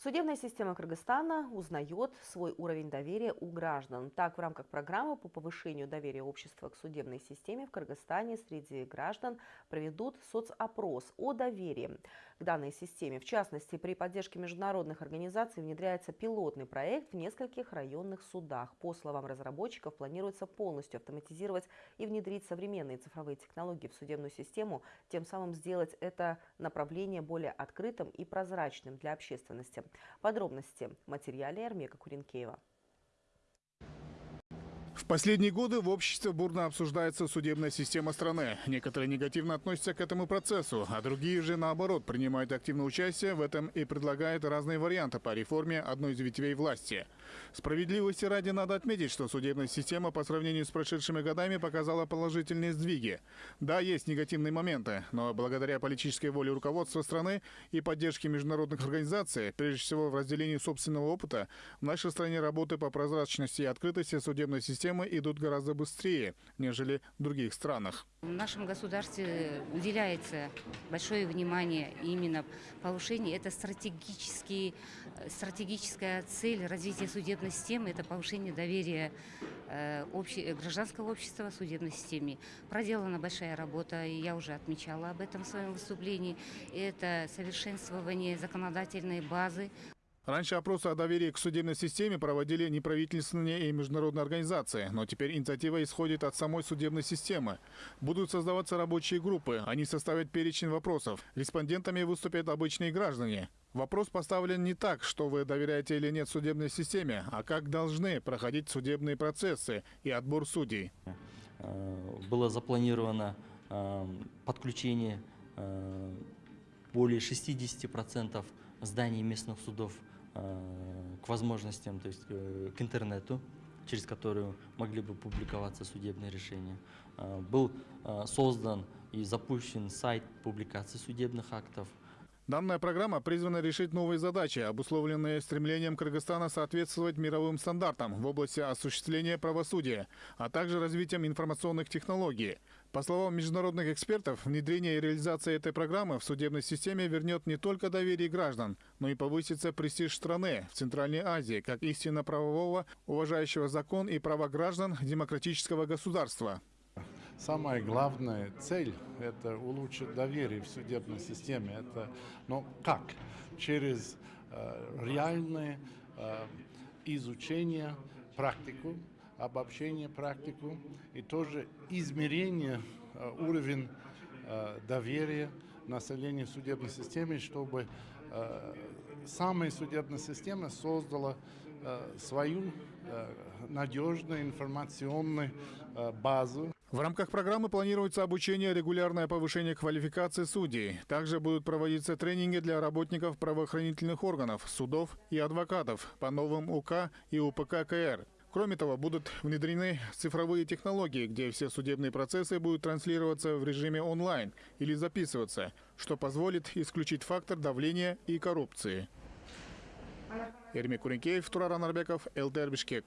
Судебная система Кыргызстана узнает свой уровень доверия у граждан. Так, в рамках программы по повышению доверия общества к судебной системе в Кыргызстане среди граждан проведут соцопрос о доверии к данной системе. В частности, при поддержке международных организаций внедряется пилотный проект в нескольких районных судах. По словам разработчиков, планируется полностью автоматизировать и внедрить современные цифровые технологии в судебную систему, тем самым сделать это направление более открытым и прозрачным для общественности. Подробности в материале Армека Куренкеева. В последние годы в обществе бурно обсуждается судебная система страны. Некоторые негативно относятся к этому процессу, а другие же, наоборот, принимают активное участие в этом и предлагают разные варианты по реформе одной из ветвей власти. Справедливости ради надо отметить, что судебная система по сравнению с прошедшими годами показала положительные сдвиги. Да, есть негативные моменты, но благодаря политической воле руководства страны и поддержке международных организаций, прежде всего в разделении собственного опыта, в нашей стране работы по прозрачности и открытости судебной системы системы идут гораздо быстрее, нежели в других странах. В нашем государстве уделяется большое внимание именно повышению. Это стратегический, стратегическая цель развития судебной системы, это повышение доверия э, обще, гражданского общества судебной системе. Проделана большая работа, и я уже отмечала об этом в своем выступлении. Это совершенствование законодательной базы. Раньше опросы о доверии к судебной системе проводили неправительственные и международные организации, но теперь инициатива исходит от самой судебной системы. Будут создаваться рабочие группы, они составят перечень вопросов. Респондентами выступят обычные граждане. Вопрос поставлен не так, что вы доверяете или нет судебной системе, а как должны проходить судебные процессы и отбор судей. Было запланировано э, подключение э, более 60% зданий местных судов к возможностям, то есть э, к интернету, через которую могли бы публиковаться судебные решения. Э, был создан и запущен сайт публикации судебных актов, Данная программа призвана решить новые задачи, обусловленные стремлением Кыргызстана соответствовать мировым стандартам в области осуществления правосудия, а также развитием информационных технологий. По словам международных экспертов, внедрение и реализация этой программы в судебной системе вернет не только доверие граждан, но и повысится престиж страны в Центральной Азии как истинно правового, уважающего закон и права граждан демократического государства. Самая главная цель – это улучшить доверие в судебной системе. Это, но как? Через э, реальное э, изучение, практику, обобщение практику и тоже измерение э, уровень э, доверия населения в судебной системе, чтобы э, самая судебная система создала свою надежную информационную базу. В рамках программы планируется обучение, регулярное повышение квалификации судей. Также будут проводиться тренинги для работников правоохранительных органов, судов и адвокатов по новым УК и УПК КР. Кроме того, будут внедрены цифровые технологии, где все судебные процессы будут транслироваться в режиме онлайн или записываться, что позволит исключить фактор давления и коррупции. Эрмик Куренкеев, Турар Анарбеков, ЛТР Бишкек.